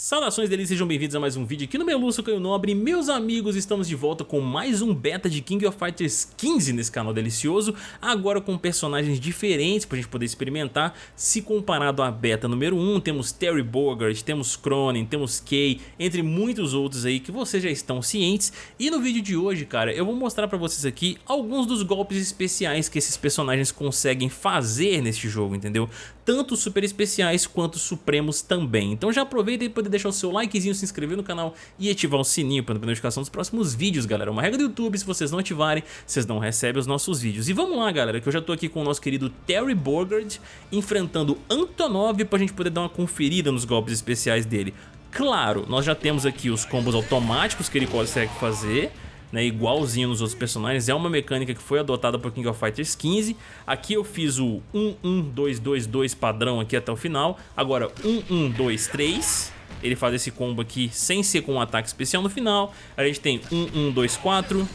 Saudações deles, sejam bem-vindos a mais um vídeo aqui no Meluço Caio Nobre Meus amigos, estamos de volta com mais um beta de King of Fighters 15 nesse canal delicioso Agora com personagens diferentes pra gente poder experimentar Se comparado à beta número 1, temos Terry Bogard, temos Cronin, temos Kay Entre muitos outros aí que vocês já estão cientes E no vídeo de hoje, cara, eu vou mostrar pra vocês aqui Alguns dos golpes especiais que esses personagens conseguem fazer neste jogo, entendeu? Tanto super especiais quanto supremos também Então já aproveita e poder deixar o seu likezinho, se inscrever no canal e ativar o sininho para a notificação dos próximos vídeos, galera. Uma regra do YouTube, se vocês não ativarem, vocês não recebem os nossos vídeos. E vamos lá, galera, que eu já tô aqui com o nosso querido Terry Bogard enfrentando Antonov pra gente poder dar uma conferida nos golpes especiais dele. Claro, nós já temos aqui os combos automáticos que ele consegue fazer, né, igualzinho nos outros personagens, é uma mecânica que foi adotada por King of Fighters 15. Aqui eu fiz o 1-1-2-2-2 padrão aqui até o final, agora 1-1-2-3 ele faz esse combo aqui sem ser com um ataque especial no final. A gente tem 1, 1, 2, 4,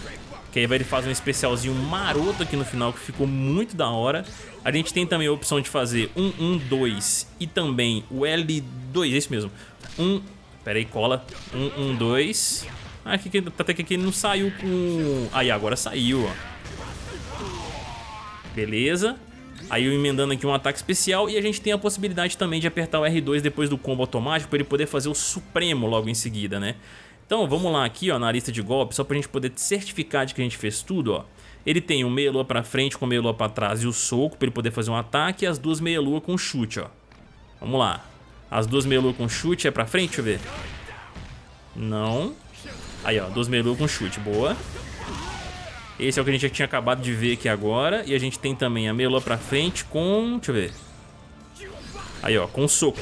que aí ele faz um especialzinho maroto aqui no final, que ficou muito da hora. A gente tem também a opção de fazer 1, 1, 2 e também o L2, é isso mesmo. 1, pera aí, cola. 1, 1, 2. Ah, aqui, até que aqui ele não saiu com... Aí, agora saiu, ó. Beleza. Aí eu emendando aqui um ataque especial e a gente tem a possibilidade também de apertar o R2 depois do combo automático para ele poder fazer o Supremo logo em seguida, né? Então vamos lá aqui ó, na lista de golpes, só pra gente poder certificar de que a gente fez tudo, ó. Ele tem o meia-lua pra frente com o meia-lua pra trás e o soco pra ele poder fazer um ataque e as duas meia-lua com chute, ó. Vamos lá. As duas meia-lua com chute é pra frente, deixa eu ver. Não. Aí, ó, duas meia-lua com chute, boa. Esse é o que a gente já tinha acabado de ver aqui agora. E a gente tem também a Melô pra frente com... Deixa eu ver. Aí, ó, com soco.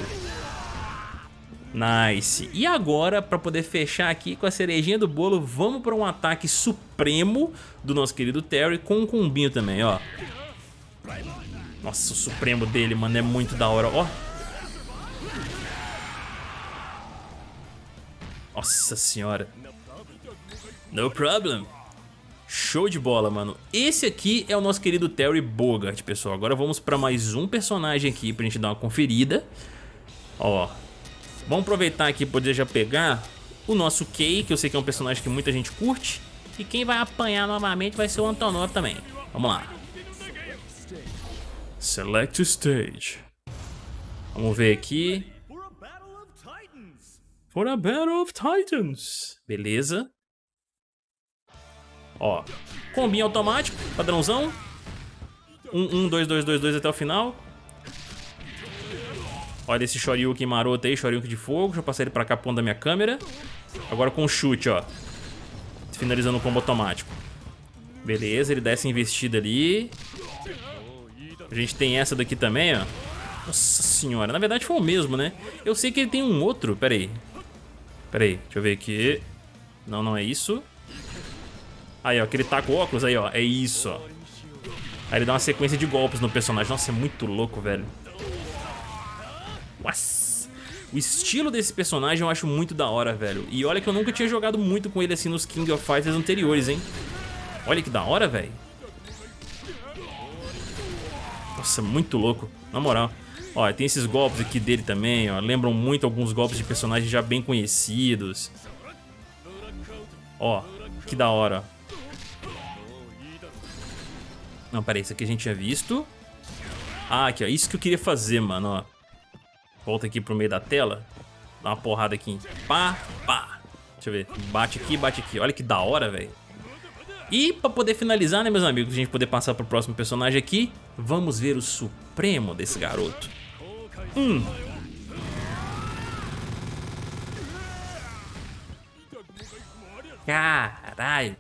Nice. E agora, pra poder fechar aqui com a cerejinha do bolo, vamos pra um ataque supremo do nosso querido Terry com um combinho também, ó. Nossa, o supremo dele, mano, é muito da hora, ó. Nossa senhora. No problem. Show de bola, mano. Esse aqui é o nosso querido Terry Bogart, pessoal. Agora vamos pra mais um personagem aqui pra gente dar uma conferida. Ó, vamos aproveitar aqui pra poder já pegar o nosso Kay, que eu sei que é um personagem que muita gente curte. E quem vai apanhar novamente vai ser o Antonov também. Vamos lá. Select Stage. Vamos ver aqui. For a Battle of Titans. Beleza. Ó, combinho automático, padrãozão. 1, 1, 2, 2, 2, 2 até o final. Olha esse Shoryuken maroto aí, Shoryuken de fogo. Deixa eu passar ele pra cá, ponto da minha câmera. Agora com o chute, ó. Finalizando o combo automático. Beleza, ele dá essa investida ali. A gente tem essa daqui também, ó. Nossa senhora, na verdade foi o mesmo, né? Eu sei que ele tem um outro, pera aí. Pera aí, deixa eu ver aqui. Não, não é isso. Aí, ó, que ele tá com óculos aí, ó. É isso, ó. Aí ele dá uma sequência de golpes no personagem. Nossa, é muito louco, velho. Nossa. O estilo desse personagem eu acho muito da hora, velho. E olha que eu nunca tinha jogado muito com ele assim nos King of Fighters anteriores, hein. Olha que da hora, velho. Nossa, muito louco. Na moral. Ó, tem esses golpes aqui dele também, ó. Lembram muito alguns golpes de personagens já bem conhecidos. Ó, que da hora. Não, peraí, isso aqui a gente tinha visto. Ah, aqui, ó. Isso que eu queria fazer, mano, ó. Volta aqui pro meio da tela. Dá uma porrada aqui. Pá, pá. Deixa eu ver. Bate aqui, bate aqui. Olha que da hora, velho. E pra poder finalizar, né, meus amigos, a gente poder passar pro próximo personagem aqui, vamos ver o supremo desse garoto. Hum. Caralho.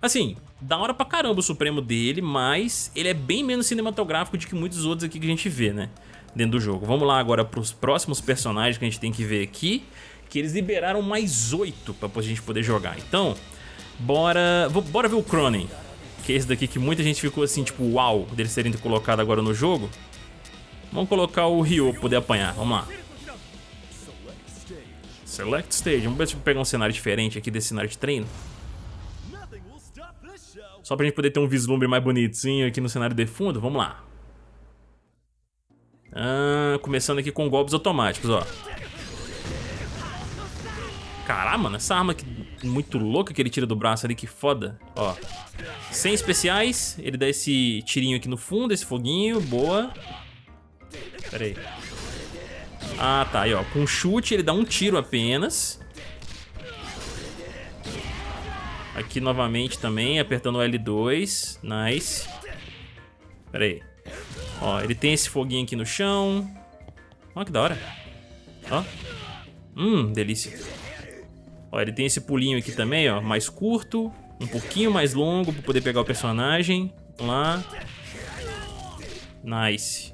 Assim, da hora pra caramba o Supremo dele, mas ele é bem menos cinematográfico do que muitos outros aqui que a gente vê, né? Dentro do jogo. Vamos lá agora pros próximos personagens que a gente tem que ver aqui, que eles liberaram mais oito pra gente poder jogar. Então, bora, bora ver o Cronin, que é esse daqui que muita gente ficou assim, tipo, uau, dele serem colocado agora no jogo. Vamos colocar o Ryo poder apanhar, vamos lá. Select Stage, vamos ver se pegar um cenário diferente aqui desse cenário de treino. Só pra gente poder ter um vislumbre mais bonitinho aqui no cenário de fundo, vamos lá. Ah, começando aqui com golpes automáticos, ó. Caralho, mano, essa arma que, muito louca que ele tira do braço ali, que foda. Ó, sem especiais, ele dá esse tirinho aqui no fundo, esse foguinho, boa. Pera aí. Ah, tá, aí ó, com chute ele dá um tiro apenas. Aqui novamente também, apertando o L2, nice. Pera aí. Ó, ele tem esse foguinho aqui no chão. Ó, que da hora. Ó. Hum, delícia. Ó, ele tem esse pulinho aqui também, ó, mais curto, um pouquinho mais longo pra poder pegar o personagem. Vamos lá. Nice.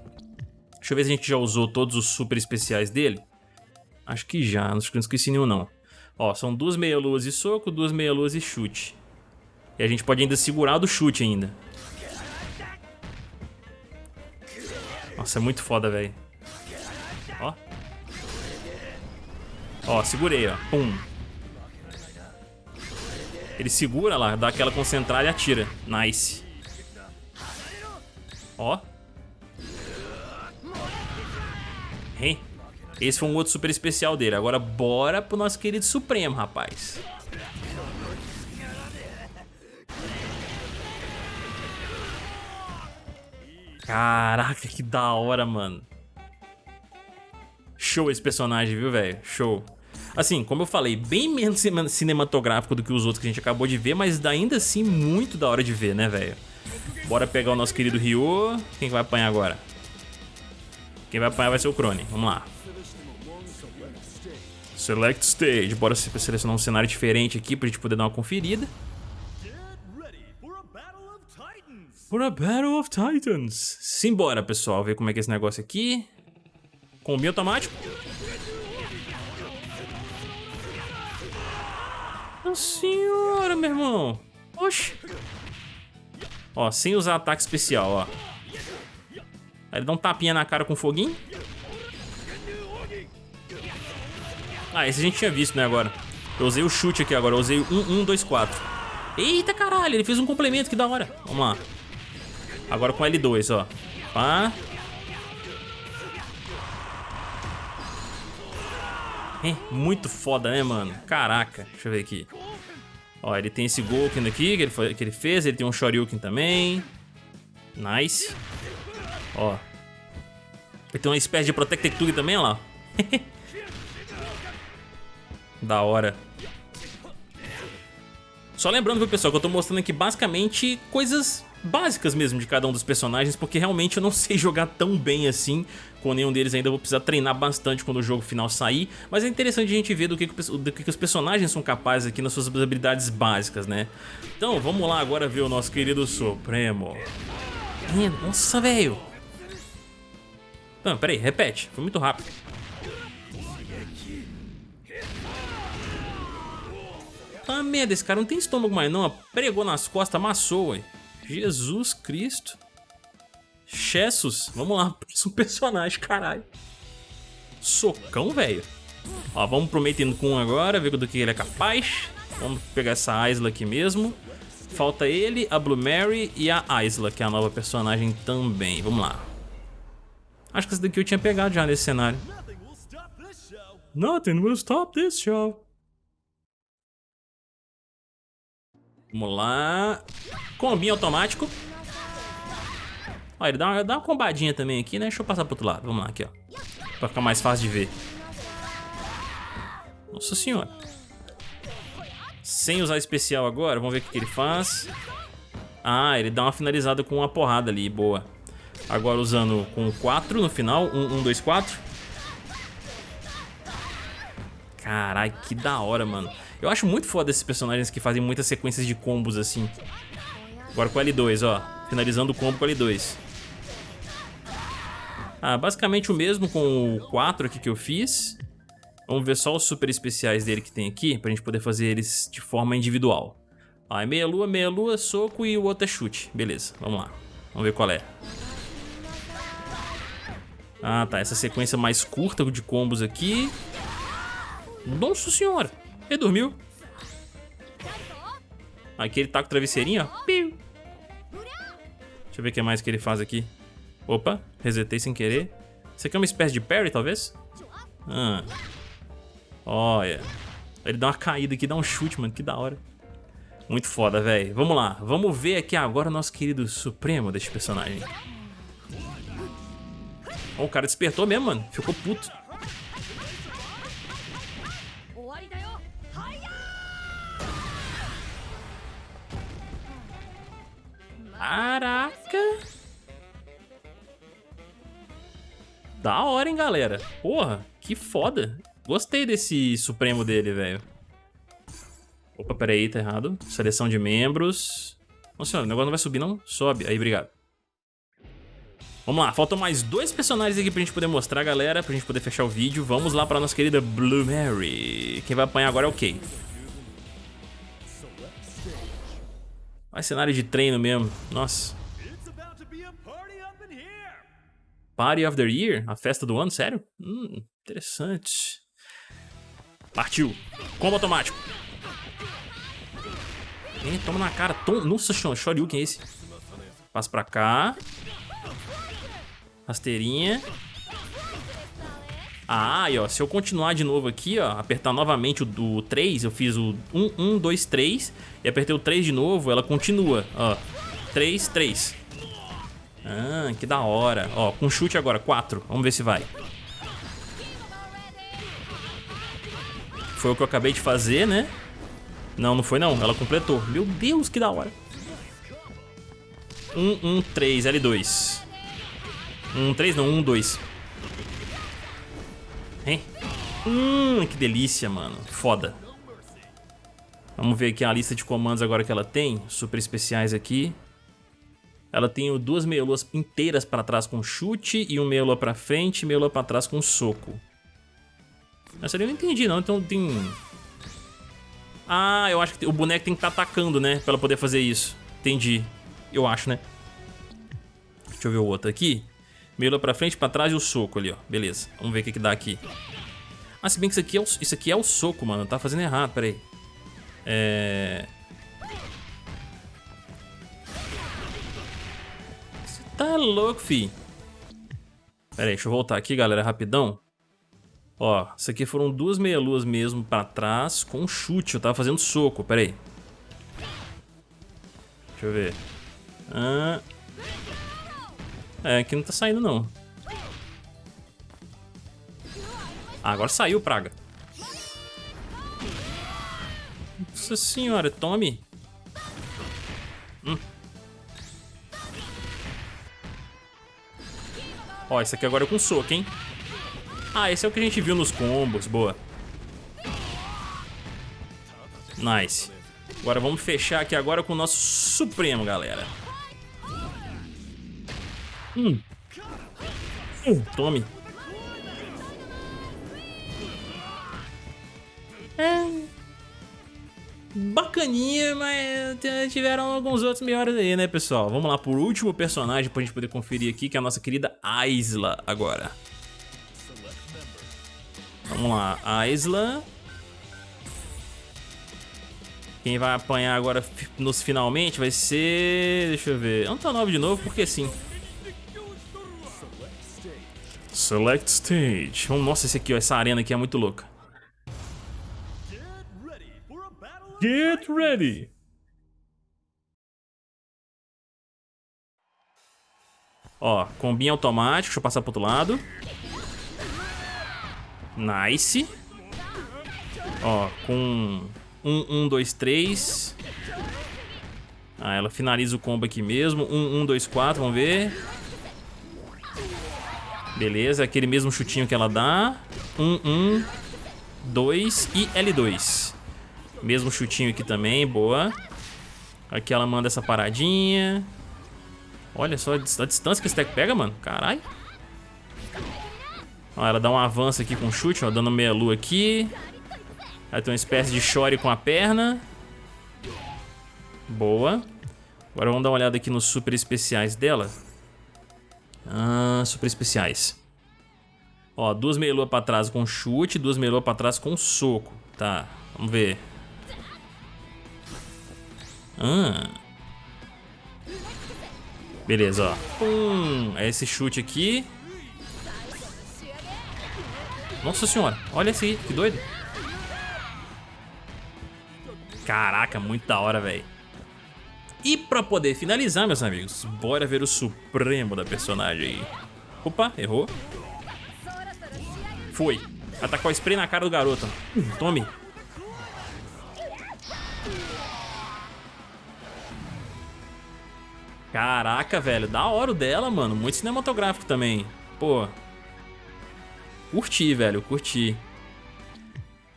Deixa eu ver se a gente já usou todos os super especiais dele. Acho que já, não esqueci nenhum não. Ó, são duas meia-luas e soco, duas meia-luas e chute. E a gente pode ainda segurar do chute ainda. Nossa, é muito foda, velho. Ó. Ó, segurei, ó. Pum. Ele segura lá, dá aquela concentrada e atira. Nice. Ó. Hein? Esse foi um outro super especial dele. Agora bora pro nosso querido Supremo, rapaz. Caraca, que da hora, mano. Show esse personagem, viu, velho? Show. Assim, como eu falei, bem menos cinematográfico do que os outros que a gente acabou de ver, mas ainda assim muito da hora de ver, né, velho? Bora pegar o nosso querido Ryo. Quem vai apanhar agora? Quem vai apanhar vai ser o Crone. Vamos lá. Select Stage. Bora selecionar um cenário diferente aqui pra gente poder dar uma conferida. For a Battle of Titans. Simbora, pessoal. Ver como é que é esse negócio aqui. Combinho automático. Nossa senhora, meu irmão. Oxi. Ó, sem usar ataque especial, ó. Aí ele dá um tapinha na cara com foguinho. Ah, esse a gente tinha visto, né, agora. Eu usei o chute aqui agora, eu usei o 1, 1, 2, 4. Eita caralho, ele fez um complemento, que da hora. Vamos lá. Agora com L2, ó. Pá. É, muito foda, né, mano? Caraca, deixa eu ver aqui. Ó, ele tem esse Golken aqui que ele, foi, que ele fez, ele tem um Shoryuken também. Nice. Ó. Ele tem uma espécie de Protected Tug também, ó lá. da hora. Só lembrando, viu, pessoal, que eu tô mostrando aqui basicamente coisas básicas mesmo de cada um dos personagens, porque realmente eu não sei jogar tão bem assim com nenhum deles ainda, vou precisar treinar bastante quando o jogo final sair, mas é interessante a gente ver do que, do que os personagens são capazes aqui nas suas habilidades básicas, né? Então, vamos lá agora ver o nosso querido Supremo. Nossa, velho! Não, peraí, repete, foi muito rápido. Merda, esse cara não tem estômago mais não, pregou nas costas, amassou, ué. Jesus Cristo. Chessus. Vamos lá, próximo personagem, caralho. Socão, velho. Ó, vamos pro Maiden Kun agora, ver do que ele é capaz. Vamos pegar essa Aisla aqui mesmo. Falta ele, a Blue Mary e a Aisla, que é a nova personagem também. Vamos lá. Acho que essa daqui eu tinha pegado já nesse cenário. Nothing will stop this show. Vamos lá. Combinho automático. Ó, ele dá uma, dá uma combadinha também aqui, né? Deixa eu passar pro outro lado. Vamos lá, aqui, ó. Pra ficar mais fácil de ver. Nossa senhora. Sem usar especial agora, vamos ver o que, que ele faz. Ah, ele dá uma finalizada com uma porrada ali, boa. Agora usando com 4 no final, 1, 2, 4. Caralho, que da hora, mano. Eu acho muito foda esses personagens que fazem muitas sequências de combos assim. Agora com L2, ó. Finalizando o combo com L2. Ah, basicamente o mesmo com o 4 aqui que eu fiz. Vamos ver só os super especiais dele que tem aqui, pra gente poder fazer eles de forma individual. Ah, é meia lua, meia lua, soco e o outro é chute. Beleza, vamos lá. Vamos ver qual é. Ah, tá. Essa sequência mais curta de combos aqui. Nossa senhora. Ele dormiu. Aqui ele tá com travesseirinho, ó. Piu. Deixa eu ver o que mais que ele faz aqui. Opa, resetei sem querer. Isso aqui é uma espécie de parry, talvez? Ah. Olha. Ele dá uma caída aqui, dá um chute, mano. Que da hora. Muito foda, velho. Vamos lá. Vamos ver aqui agora o nosso querido Supremo desse personagem. Oh, o cara despertou mesmo, mano. Ficou puto. Caraca! Da hora, hein, galera? Porra, que foda. Gostei desse Supremo dele, velho. Opa, peraí, tá errado. Seleção de membros. Nossa, o negócio não vai subir, não? Sobe. Aí, obrigado. Vamos lá, faltam mais dois personagens aqui pra gente poder mostrar, galera, pra gente poder fechar o vídeo. Vamos lá pra nossa querida Blue Mary. Quem vai apanhar agora é o Kay. Vai cenário de treino mesmo, nossa. Party of the Year? A festa do ano, sério? Hum, interessante. Partiu. Combo automático. Hein, toma na cara. Tom... Nossa, Shoryuken é esse. Passa pra cá. Rasteirinha. Ah, e ó, se eu continuar de novo aqui, ó, apertar novamente o, o 3, eu fiz o 1, 1, 2, 3, e apertei o 3 de novo, ela continua, ó, 3, 3. Ah, que da hora. Ó, com chute agora, 4, vamos ver se vai. Foi o que eu acabei de fazer, né? Não, não foi não, ela completou. Meu Deus, que da hora. 1, 1, 3, L2. Um, três não, um, dois. Hein? Hum, que delícia, mano. Foda. Vamos ver aqui a lista de comandos agora que ela tem. Super especiais aqui. Ela tem duas meia-luas inteiras pra trás com chute e um meia-lua pra frente e meia-lua pra trás com soco. Essa eu não entendi não, então tem... Ah, eu acho que o boneco tem que estar tá atacando, né? Pra ela poder fazer isso. Entendi. Eu acho, né? Deixa eu ver o outro aqui. Meio pra frente, pra trás e o soco ali, ó. Beleza. Vamos ver o que, que dá aqui. Ah, se bem que isso aqui é o, isso aqui é o soco, mano. Tá fazendo errado, pera aí. É... Você tá louco, fi. Pera aí, deixa eu voltar aqui, galera, rapidão. Ó, isso aqui foram duas meia-luas mesmo pra trás com chute. Eu tava fazendo soco, pera aí. Deixa eu ver. Ah, é, aqui não tá saindo não. Ah, agora saiu, praga. Nossa senhora, tome. Hum. Ó, esse aqui agora é com soco, hein? Ah, esse é o que a gente viu nos combos, boa. Nice. Agora vamos fechar aqui agora com o nosso Supremo, galera. Hum. Hum, tome. É. Bacaninha, mas tiveram alguns outros melhores aí, né, pessoal? Vamos lá por último personagem pra gente poder conferir aqui, que é a nossa querida Aisla agora. Vamos lá, Aisla. Quem vai apanhar agora nos finalmente vai ser... Deixa eu ver... Antonov de novo, porque sim. Select Stage. Nossa, esse aqui, ó, essa arena aqui é muito louca. Get ready! Ó, combinho automático, deixa eu passar pro outro lado. Nice. Ó, com um, um, dois, três. Ah, ela finaliza o combo aqui mesmo. Um, um, dois, quatro, vamos ver. Beleza, aquele mesmo chutinho que ela dá. Um, um, dois e L2. Mesmo chutinho aqui também, boa. Aqui ela manda essa paradinha. Olha só a distância que esse deck pega, mano. Caralho. Ó, ela dá um avanço aqui com chute, ó, dando meia lua aqui. Ela tem uma espécie de chore com a perna. Boa. Agora vamos dar uma olhada aqui nos super especiais dela. Ah, super especiais. Ó, duas meia pra trás com chute, duas meia pra trás com soco. Tá, vamos ver. Ah. Beleza, ó. Hum, é esse chute aqui. Nossa senhora, olha esse aí, que doido. Caraca, muito da hora, velho. E pra poder finalizar, meus amigos, bora ver o supremo da personagem. Opa, errou. Foi. Atacou a spray na cara do garoto. Hum, tome. Caraca, velho. Da hora o dela, mano. Muito cinematográfico também. Pô. Curti, velho. Curti.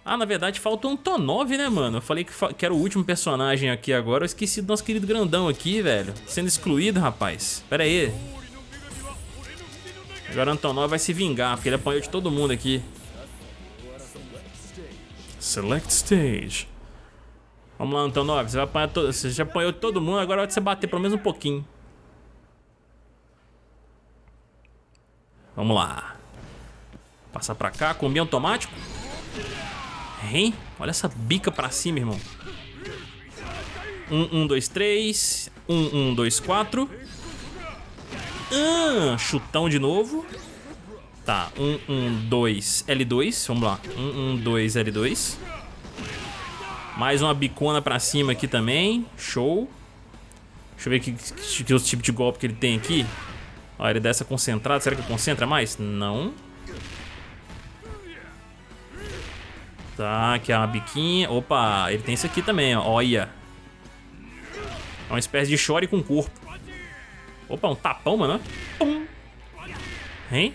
Ah, na verdade falta um Tonov, né, mano? Eu falei que, que era o último personagem aqui agora. Eu esqueci do nosso querido grandão aqui, velho. Sendo excluído, rapaz. Pera aí. Agora o Antonov vai se vingar, porque ele apanhou de todo mundo aqui. Select Stage. Vamos lá, Antonov. Você, vai apanhar você já apanhou todo mundo, agora vai você bater pelo menos um pouquinho. Vamos lá. Passar pra cá, combinho automático. Hein? Olha essa bica pra cima, irmão. Um, um, dois, três. Um, um, dois, quatro. Ah, chutão de novo. Tá, um, um, dois, L2. Vamos lá. Um, um, dois, L2. Mais uma bicona pra cima aqui também. Show. Deixa eu ver que, que, que outro tipo de golpe que ele tem aqui. Ó, ele dá essa concentrada. Será que concentra mais? Não. Tá, aqui é uma biquinha. Opa, ele tem isso aqui também, ó. Olha. É uma espécie de chore com corpo. Opa, um tapão, mano. Pum. Hein?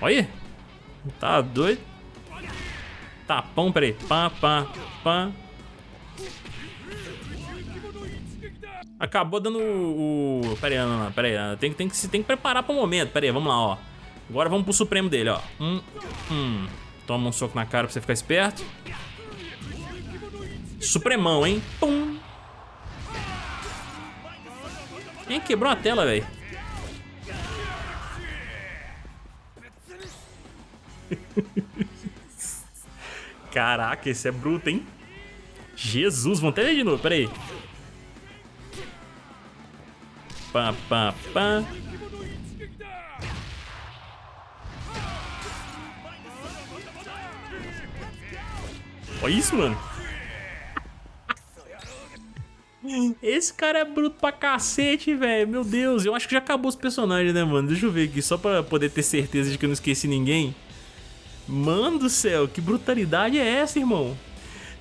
Olha. Tá doido. Tapão, peraí. Pá, pá, pá. Acabou dando o... Pera aí, pera aí. Tem, tem, que, tem que preparar pro momento. Pera aí, vamos lá, ó. Agora vamos pro supremo dele, ó. Hum, hum. Toma um soco na cara pra você ficar esperto. Supremão, hein? Pum. Quem quebrou a tela, velho? Caraca, esse é bruto, hein? Jesus, vamos até ver de novo, peraí. Pá, pá, pá. Olha isso, mano. Esse cara é bruto pra cacete, velho. Meu Deus, eu acho que já acabou os personagens, né, mano? Deixa eu ver aqui, só pra poder ter certeza de que eu não esqueci ninguém. Mano do céu, que brutalidade é essa, irmão?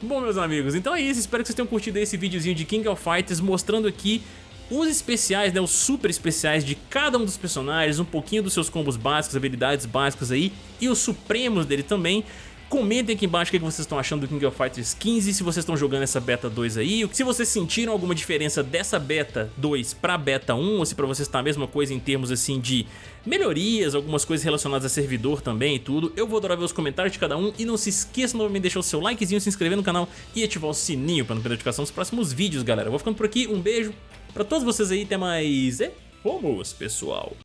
Bom, meus amigos, então é isso. Espero que vocês tenham curtido esse videozinho de King of Fighters mostrando aqui os especiais, né, os super especiais de cada um dos personagens, um pouquinho dos seus combos básicos, habilidades básicas aí e os supremos dele também. Comentem aqui embaixo o que vocês estão achando do King of Fighters 15, se vocês estão jogando essa beta 2 aí, se vocês sentiram alguma diferença dessa beta 2 pra beta 1, ou se pra vocês tá a mesma coisa em termos assim de melhorias, algumas coisas relacionadas a servidor também e tudo. Eu vou adorar ver os comentários de cada um e não se esqueça novamente de deixar o seu likezinho, se inscrever no canal e ativar o sininho pra não perder a notificação dos próximos vídeos, galera. Eu vou ficando por aqui, um beijo pra todos vocês aí, até mais e fomos, pessoal!